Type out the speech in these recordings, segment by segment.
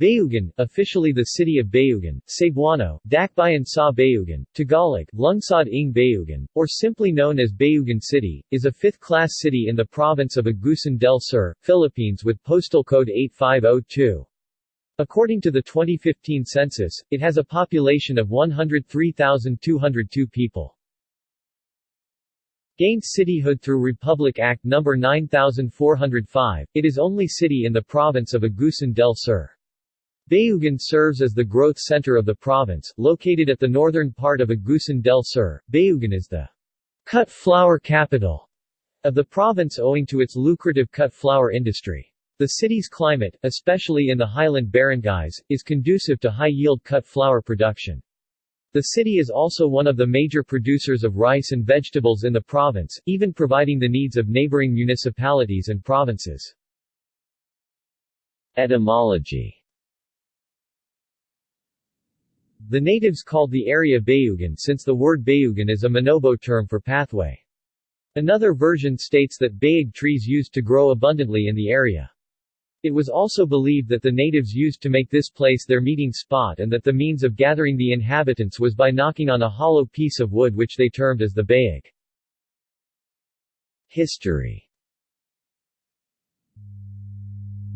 Bayugan, officially the city of Bayugan, Cebuano, Dakbayan sa Bayugan, Tagalog, Lungsod ng Bayugan, or simply known as Bayugan City, is a fifth-class city in the province of Agusan del Sur, Philippines with postal code 8502. According to the 2015 census, it has a population of 103,202 people. Gained cityhood through Republic Act No. 9405, it is only city in the province of Agusan del Sur. Bayugan serves as the growth center of the province, located at the northern part of Agusan del Sur. Bayugan is the cut flower capital of the province owing to its lucrative cut flower industry. The city's climate, especially in the highland barangays, is conducive to high-yield cut flower production. The city is also one of the major producers of rice and vegetables in the province, even providing the needs of neighboring municipalities and provinces. Etymology The natives called the area Bayugan since the word Bayugan is a Manobo term for pathway. Another version states that bayug trees used to grow abundantly in the area. It was also believed that the natives used to make this place their meeting spot and that the means of gathering the inhabitants was by knocking on a hollow piece of wood which they termed as the bayug. History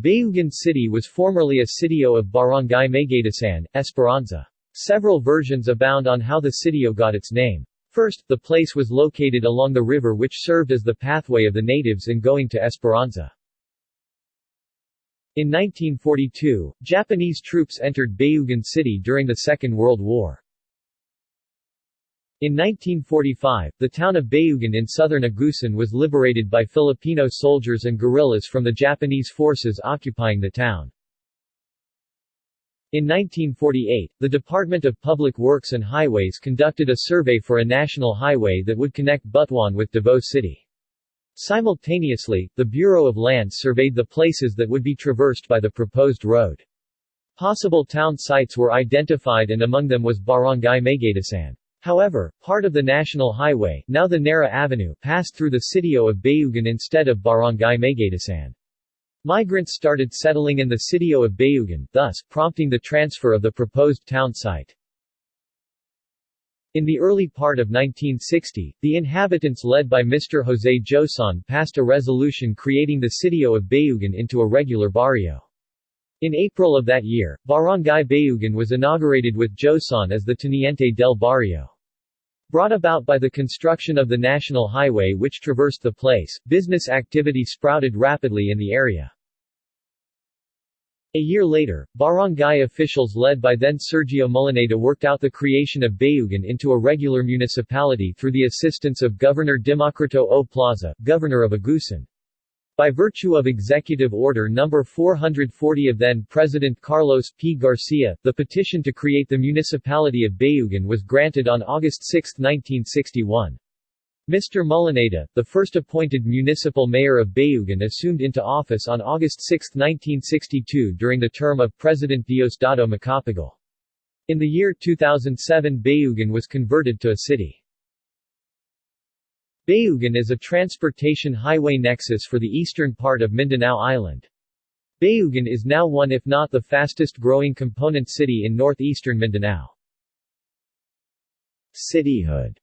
Bayugan City was formerly a sitio of Barangay Maygaitasan, Esperanza. Several versions abound on how the sitio got its name. First, the place was located along the river which served as the pathway of the natives in going to Esperanza. In 1942, Japanese troops entered Bayugan City during the Second World War. In 1945, the town of Bayugan in southern Agusan was liberated by Filipino soldiers and guerrillas from the Japanese forces occupying the town. In 1948, the Department of Public Works and Highways conducted a survey for a national highway that would connect Butuan with Davao City. Simultaneously, the Bureau of Lands surveyed the places that would be traversed by the proposed road. Possible town sites were identified and among them was Barangay Maygaitasan. However, part of the national highway, now the Nara Avenue, passed through the sitio of Bayugan instead of Barangay Maygaitasan. Migrants started settling in the sitio of Bayugan, thus, prompting the transfer of the proposed town site. In the early part of 1960, the inhabitants led by Mr. Jose Joson passed a resolution creating the sitio of Bayugan into a regular barrio. In April of that year, Barangay Bayugan was inaugurated with Joson as the Teniente del Barrio. Brought about by the construction of the national highway which traversed the place, business activity sprouted rapidly in the area. A year later, barangay officials led by then Sergio Molineda worked out the creation of Bayugan into a regular municipality through the assistance of Governor Democrito O. Plaza, governor of Agusan. By virtue of Executive Order No. 440 of then-President Carlos P. Garcia, the petition to create the municipality of Bayugan was granted on August 6, 1961. Mr. Molineda, the first appointed municipal mayor of Bayugan assumed into office on August 6, 1962 during the term of President Diosdado Macapagal. In the year 2007 Bayugan was converted to a city. Bayugan is a transportation highway nexus for the eastern part of Mindanao Island. Bayugan is now one if not the fastest growing component city in northeastern Mindanao. Cityhood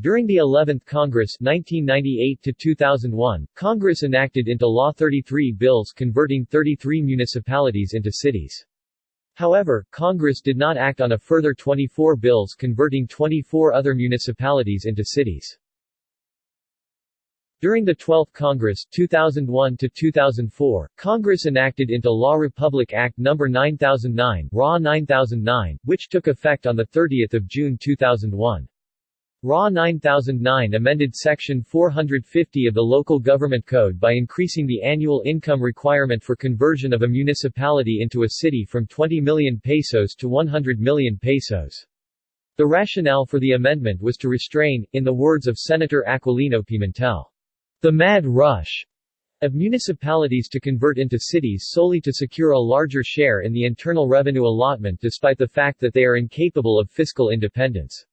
During the 11th Congress 1998 Congress enacted into law 33 bills converting 33 municipalities into cities. However, Congress did not act on a further 24 bills converting 24 other municipalities into cities. During the 12th Congress 2001 2004, Congress enacted into law Republic Act No. 9009 RA 9009, which took effect on 30 June 2001. RA 9009 amended Section 450 of the Local Government Code by increasing the annual income requirement for conversion of a municipality into a city from 20 million pesos to 100 million pesos. The rationale for the amendment was to restrain, in the words of Senator Aquilino Pimentel, the mad rush of municipalities to convert into cities solely to secure a larger share in the internal revenue allotment despite the fact that they are incapable of fiscal independence.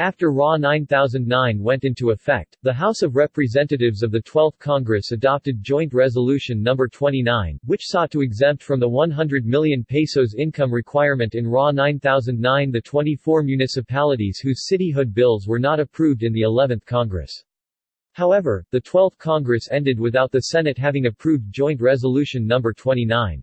After RA 9009 went into effect, the House of Representatives of the 12th Congress adopted Joint Resolution No. 29, which sought to exempt from the 100 million pesos income requirement in RA 9009 the 24 municipalities whose cityhood bills were not approved in the 11th Congress. However, the 12th Congress ended without the Senate having approved Joint Resolution No. 29.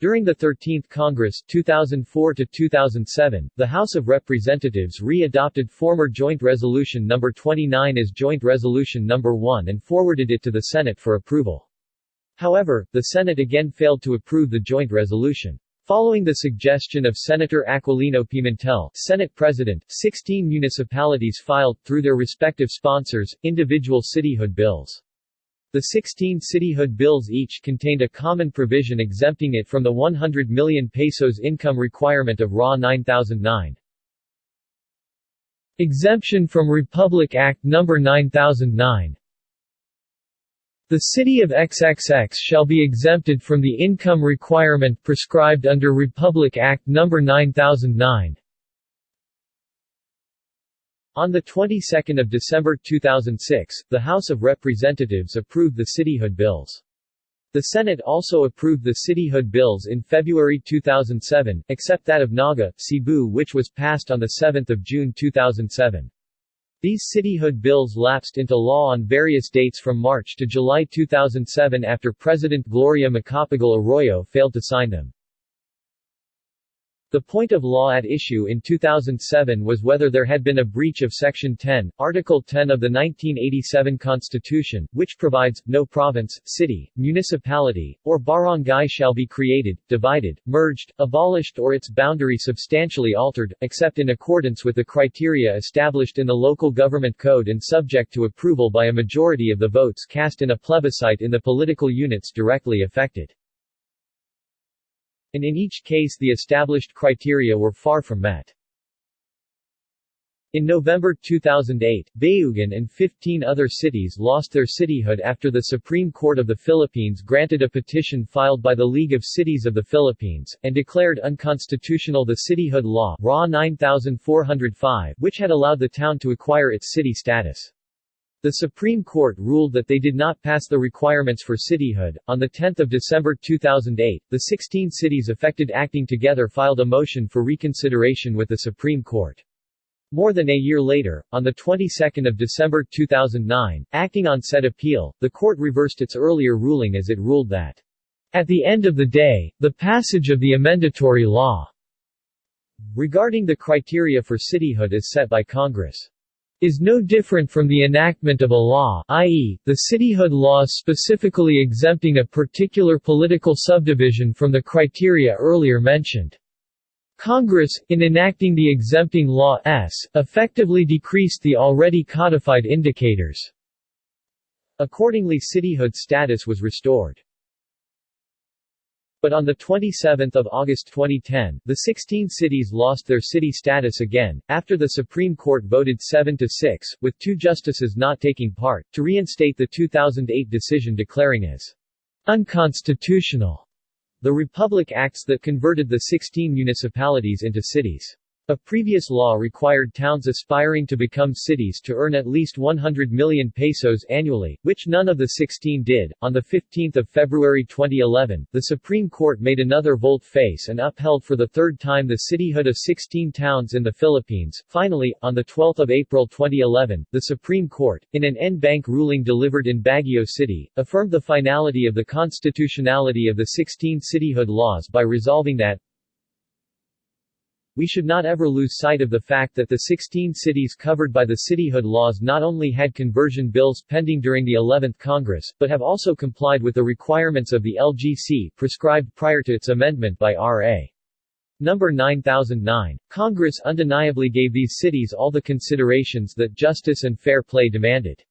During the 13th Congress 2004 2007, the House of Representatives re-adopted former Joint Resolution No. 29 as Joint Resolution No. 1 and forwarded it to the Senate for approval. However, the Senate again failed to approve the joint resolution. Following the suggestion of Senator Aquilino Pimentel, Senate President, 16 municipalities filed, through their respective sponsors, individual cityhood bills. The 16 cityhood bills each contained a common provision exempting it from the 100 million pesos income requirement of RA 9009. Exemption from Republic Act No. 9009 The city of XXX shall be exempted from the income requirement prescribed under Republic Act No. 9009. On the 22nd of December 2006, the House of Representatives approved the cityhood bills. The Senate also approved the cityhood bills in February 2007, except that of Naga, Cebu which was passed on 7 June 2007. These cityhood bills lapsed into law on various dates from March to July 2007 after President Gloria Macapagal Arroyo failed to sign them. The point of law at issue in 2007 was whether there had been a breach of Section 10, Article 10 of the 1987 Constitution, which provides, no province, city, municipality, or barangay shall be created, divided, merged, abolished or its boundary substantially altered, except in accordance with the criteria established in the Local Government Code and subject to approval by a majority of the votes cast in a plebiscite in the political units directly affected and in each case the established criteria were far from met. In November 2008, Bayugan and 15 other cities lost their cityhood after the Supreme Court of the Philippines granted a petition filed by the League of Cities of the Philippines, and declared unconstitutional the cityhood law RA 9405, which had allowed the town to acquire its city status. The Supreme Court ruled that they did not pass the requirements for cityhood. On 10 December 2008, the 16 cities affected acting together filed a motion for reconsideration with the Supreme Court. More than a year later, on the 22nd of December 2009, acting on said appeal, the court reversed its earlier ruling as it ruled that, at the end of the day, the passage of the amendatory law regarding the criteria for cityhood is set by Congress is no different from the enactment of a law i.e., the cityhood law specifically exempting a particular political subdivision from the criteria earlier mentioned. Congress, in enacting the exempting law s, effectively decreased the already codified indicators. Accordingly cityhood status was restored. But on 27 August 2010, the 16 cities lost their city status again, after the Supreme Court voted 7-6, with two justices not taking part, to reinstate the 2008 decision declaring as unconstitutional the Republic Acts that converted the 16 municipalities into cities. A previous law required towns aspiring to become cities to earn at least 100 million pesos annually, which none of the 16 did. On 15 February 2011, the Supreme Court made another volte-face and upheld for the third time the cityhood of 16 towns in the Philippines. Finally, on 12 April 2011, the Supreme Court, in an en banc ruling delivered in Baguio City, affirmed the finality of the constitutionality of the 16 cityhood laws by resolving that we should not ever lose sight of the fact that the 16 cities covered by the cityhood laws not only had conversion bills pending during the 11th Congress, but have also complied with the requirements of the LGC, prescribed prior to its amendment by R.A. Number 9009. Congress undeniably gave these cities all the considerations that justice and fair play demanded.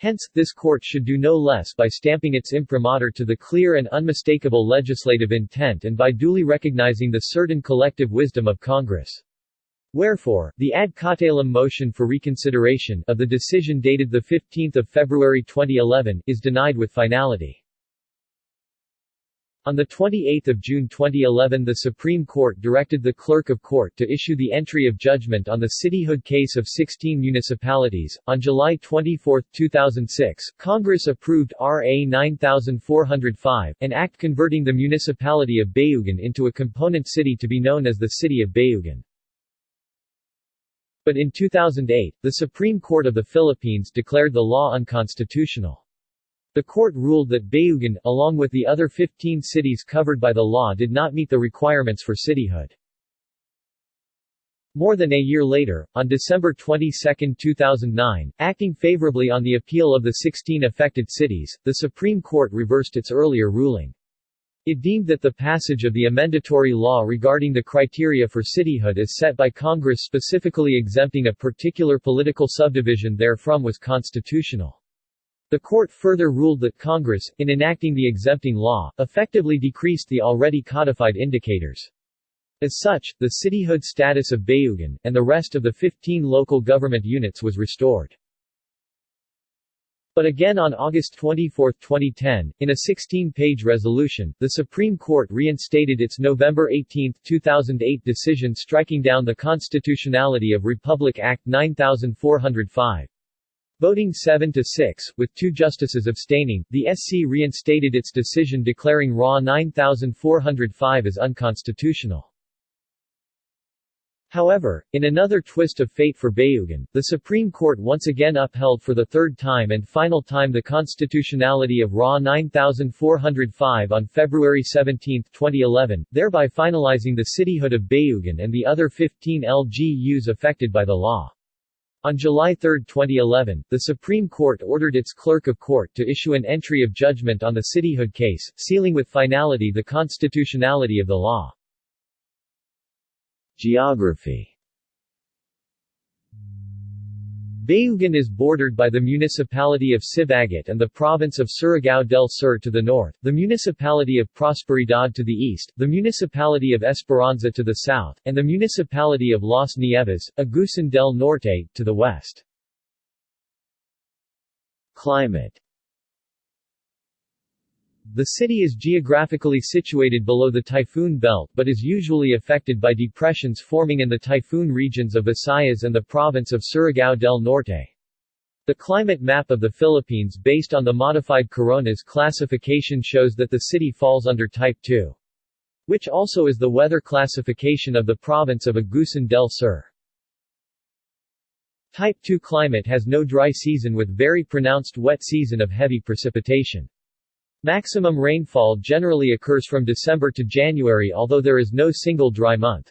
Hence, this court should do no less by stamping its imprimatur to the clear and unmistakable legislative intent and by duly recognizing the certain collective wisdom of Congress. Wherefore, the ad cautelum motion for reconsideration of the decision dated 15 February 2011 is denied with finality. On 28 June 2011 the Supreme Court directed the Clerk of Court to issue the entry of judgment on the cityhood case of 16 municipalities. On July 24, 2006, Congress approved R.A. 9405, an act converting the municipality of Bayugan into a component city to be known as the City of Bayugan. But in 2008, the Supreme Court of the Philippines declared the law unconstitutional. The court ruled that Bayugan, along with the other 15 cities covered by the law did not meet the requirements for cityhood. More than a year later, on December 22, 2009, acting favorably on the appeal of the 16 affected cities, the Supreme Court reversed its earlier ruling. It deemed that the passage of the amendatory law regarding the criteria for cityhood as set by Congress specifically exempting a particular political subdivision therefrom was constitutional. The court further ruled that Congress, in enacting the exempting law, effectively decreased the already codified indicators. As such, the cityhood status of Bayugan, and the rest of the 15 local government units was restored. But again on August 24, 2010, in a 16-page resolution, the Supreme Court reinstated its November 18, 2008 decision striking down the constitutionality of Republic Act 9405. Voting 7 to 6, with two justices abstaining, the SC reinstated its decision declaring RA 9405 as unconstitutional. However, in another twist of fate for Bayugan, the Supreme Court once again upheld for the third time and final time the constitutionality of RA 9405 on February 17, 2011, thereby finalizing the cityhood of Bayugan and the other 15 LGUs affected by the law. On July 3, 2011, the Supreme Court ordered its clerk of court to issue an entry of judgment on the cityhood case, sealing with finality the constitutionality of the law. Geography Bayugan is bordered by the municipality of Sibagat and the province of Surigao del Sur to the north, the municipality of Prosperidad to the east, the municipality of Esperanza to the south, and the municipality of Las Nieves, Agusan del Norte, to the west. Climate the city is geographically situated below the typhoon belt but is usually affected by depressions forming in the typhoon regions of Visayas and the province of Surigao del Norte. The climate map of the Philippines based on the modified Coronas classification shows that the city falls under Type 2. Which also is the weather classification of the province of Agusan del Sur. Type 2 climate has no dry season with very pronounced wet season of heavy precipitation. Maximum rainfall generally occurs from December to January although there is no single dry month.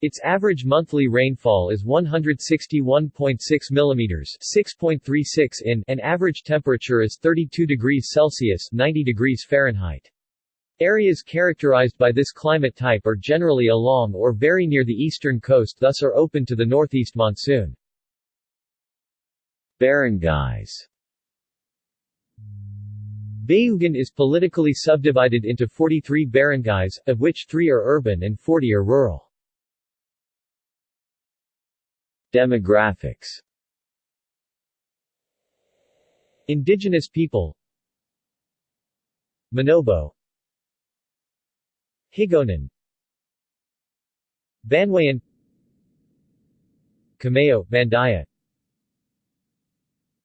Its average monthly rainfall is 161.6 mm 6.36 in and average temperature is 32 degrees Celsius 90 degrees Fahrenheit. Areas characterized by this climate type are generally along or very near the eastern coast thus are open to the northeast monsoon. Barangays Bayugan is politically subdivided into 43 barangays, of which 3 are urban and 40 are rural. Demographics. Indigenous people. Manobo Higaonon Banwayan. Cameo, Mandaya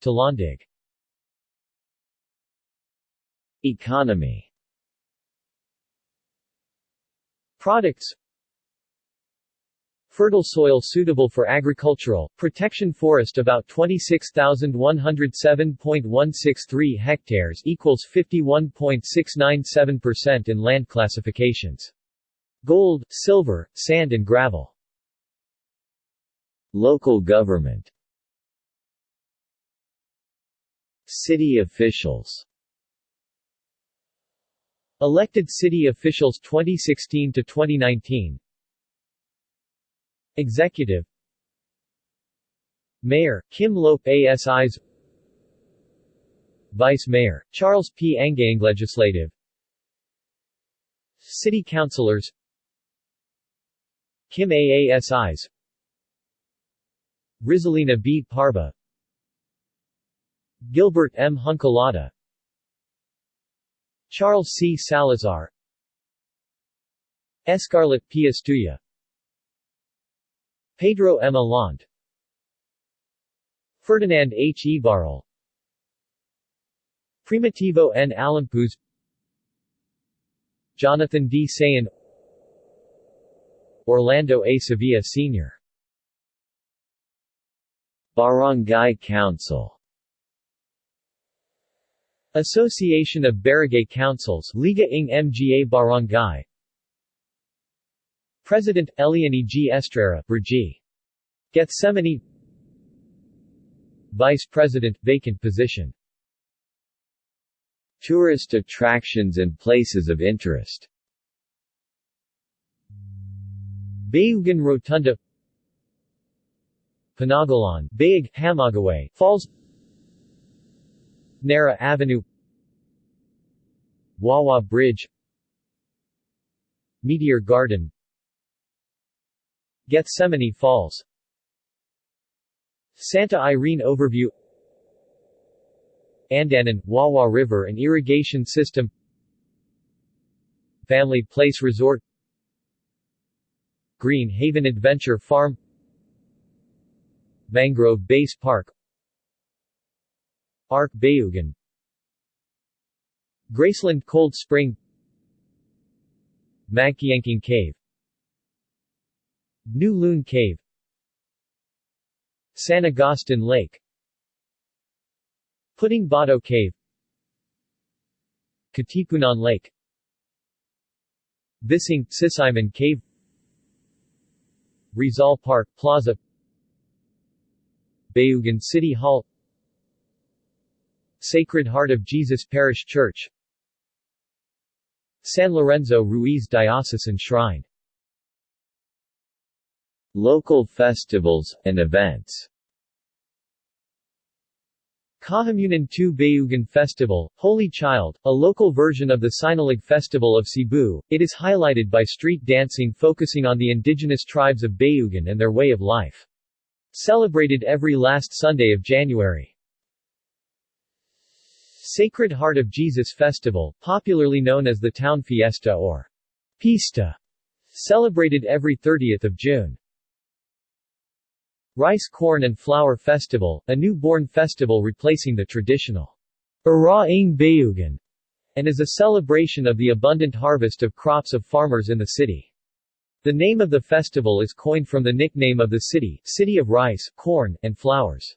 Talandig Economy Products Fertile soil suitable for agricultural, protection forest about 26,107.163 hectares equals 51.697% in land classifications. Gold, silver, sand and gravel. Local government City officials Elected city officials 2016 to 2019 Executive. Mayor, Kim Lope ASIs Vice Mayor, Charles P. Angang Legislative. City Councilors. Kim AASIs Rizalina B. Parba. Gilbert M. Hunkalata Charles C. Salazar Escarlet P. Estuya Pedro M. Alond Ferdinand H. Ibarral Primitivo N. Alampuz Jonathan D. Sayan Orlando A. Sevilla Sr. Barangay Council Association of Barangay Councils Liga ng Mga Barangay. President, Eliani G. Estrera Brgy. Gethsemani Vice President, vacant position. Tourist attractions and places of interest. Bayugan Rotunda. Panagalan, Bayag, Hamagaway, Falls Nara Avenue Wawa Bridge Meteor Garden Gethsemane Falls. Santa Irene Overview Andanan, Wawa River and Irrigation System Family Place Resort Green Haven Adventure Farm Mangrove Base Park Arc Bayugan Graceland Cold Spring. Magkiangking Cave. New Loon Cave. San Agustin Lake. Puting Bato Cave. Katipunan Lake. Bising, Sisaiman Cave. Rizal Park Plaza. Bayugan City Hall Sacred Heart of Jesus Parish Church San Lorenzo Ruiz Diocesan Shrine Local festivals, and events Kahamunan 2 Bayugan Festival, Holy Child, a local version of the Sinulog Festival of Cebu, it is highlighted by street dancing focusing on the indigenous tribes of Bayugan and their way of life. Celebrated every last Sunday of January. Sacred Heart of Jesus Festival, popularly known as the Town Fiesta or Pista, celebrated every 30th of June. Rice Corn and Flower Festival, a newborn festival replacing the traditional Araing Bayugan, and is a celebration of the abundant harvest of crops of farmers in the city. The name of the festival is coined from the nickname of the city, City of Rice, Corn, and Flowers.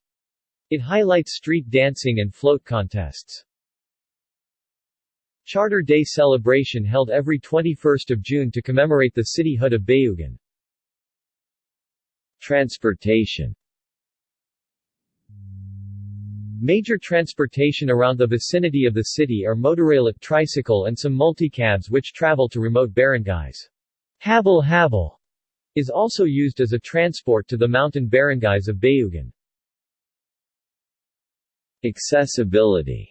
It highlights street dancing and float contests. Charter Day celebration held every 21st of June to commemorate the cityhood of Bayugan. Transportation Major transportation around the vicinity of the city are motorela, tricycle and some multicabs which travel to remote barangays. Habal Habal is also used as a transport to the mountain barangays of Bayugan. Accessibility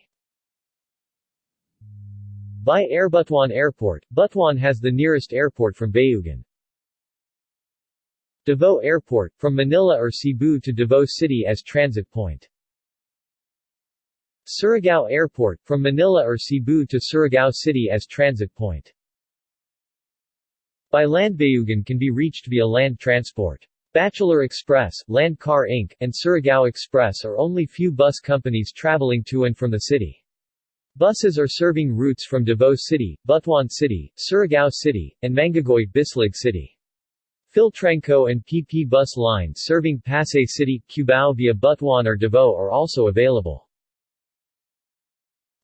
By Air Butuan Airport, Butuan has the nearest airport from Bayugan. Davao Airport, from Manila or Cebu to Davao City as transit point. Surigao Airport, from Manila or Cebu to Surigao City as transit point. By land Bayugan can be reached via land transport. Bachelor Express, Land Car Inc., and Surigao Express are only few bus companies traveling to and from the city. Buses are serving routes from Davao City, Butuan City, Surigao City, and Mangagoy Bislig City. Philtranco and PP bus lines serving Pasay City, Cubao via Butuan or Davao are also available.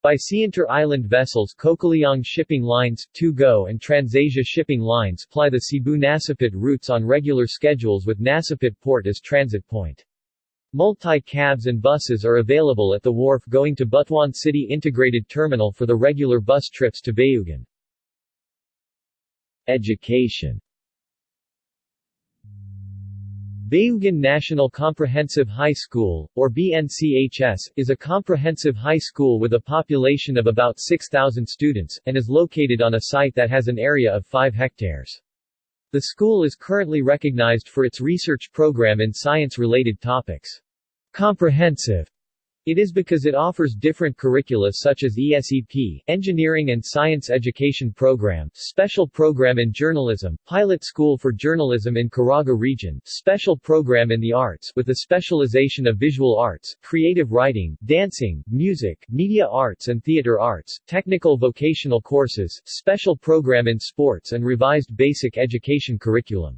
By sea inter-island vessels Cocaliong Shipping Lines, Tugo and Transasia Shipping Lines ply the Cebu-Nasipit routes on regular schedules with Nasipit Port as transit point. Multi-cabs and buses are available at the wharf going to Butuan City Integrated Terminal for the regular bus trips to Bayugan. Education Bayugan National Comprehensive High School, or BNCHS, is a comprehensive high school with a population of about 6,000 students, and is located on a site that has an area of 5 hectares. The school is currently recognized for its research program in science-related topics. Comprehensive It is because it offers different curricula such as ESEP, Engineering and Science Education Program, Special Program in Journalism, Pilot School for Journalism in Caraga Region, Special Program in the Arts with a specialization of visual arts, creative writing, dancing, music, media arts and theater arts, technical vocational courses, Special Program in Sports and revised basic education curriculum.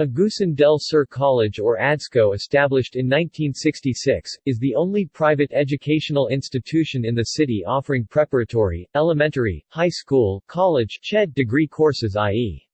Agusan del Sur College or ADSCO established in 1966, is the only private educational institution in the city offering preparatory, elementary, high school, college, CHED degree courses i.e.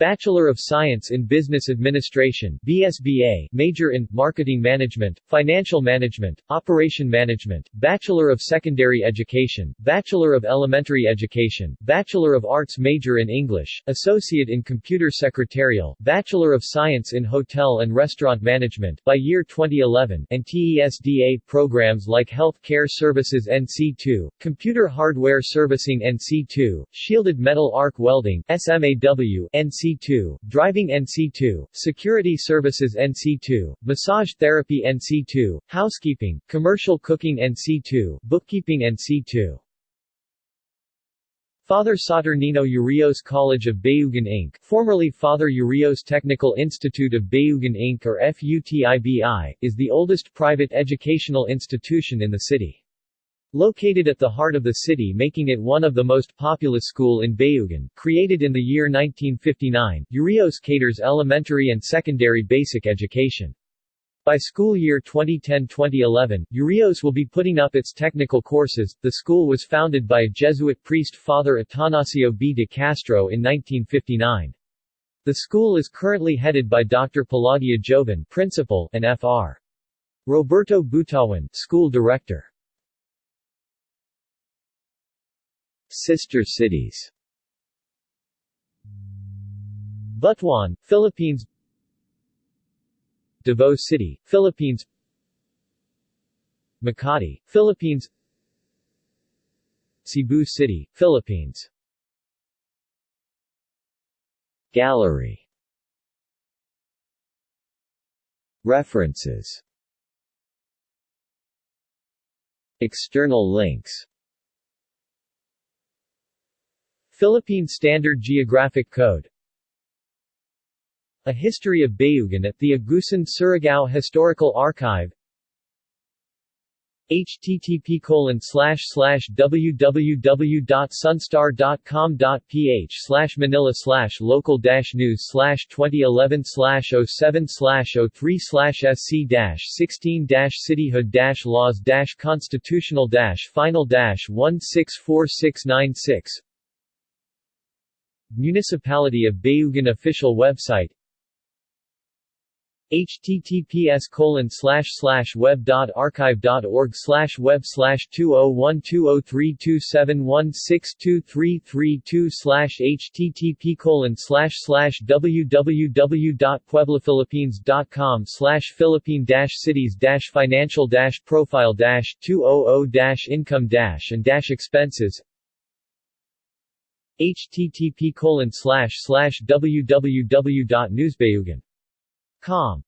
Bachelor of Science in Business Administration BSBA, major in Marketing Management, Financial Management, Operation Management, Bachelor of Secondary Education, Bachelor of Elementary Education, Bachelor of Arts major in English, Associate in Computer Secretarial, Bachelor of Science in Hotel and Restaurant Management by year 2011, and TESDA programs like Health Care Services NC2, Computer Hardware Servicing NC2, Shielded Metal Arc Welding SMAW NC NC2, Driving NC2, Security Services NC2, Massage Therapy NC2, Housekeeping, Commercial Cooking NC2, Bookkeeping NC2. Father Saturnino Urios College of Bayugan Inc., formerly Father Urios Technical Institute of Bayugan Inc. or FUTIBI, is the oldest private educational institution in the city. Located at the heart of the city making it one of the most populous school in Bayugan, created in the year 1959, Urios caters elementary and secondary basic education. By school year 2010-2011, Urios will be putting up its technical courses. The school was founded by a Jesuit priest Father Atanasio B. de Castro in 1959. The school is currently headed by Dr. Pelagia Joven, principal, and Fr. Roberto Butawan, school director. Sister cities. Butuan, Philippines. Davao City, Philippines. Makati, Philippines. Cebu City, Philippines. Gallery. References. External links Philippine Standard Geographic Code. A History of Bayugan at the Agusan Surigao Historical Archive. http colon slash slash www.sunstar.com.ph slash manila slash local news slash 2011 slash 07 slash 03 slash sc dash 16 dash cityhood dash laws dash constitutional dash final dash 164696 Municipality of Bayugan official website https colon slash slash web dot archive dot org slash web slash two oh one two oh three two seven one six two three three two slash http colon slash slash www dot pueblaphilippines dot com slash philippine dash cities dash financial dash profile dash two oh oh dash income dash and dash expenses http colon www.newsbayugan.com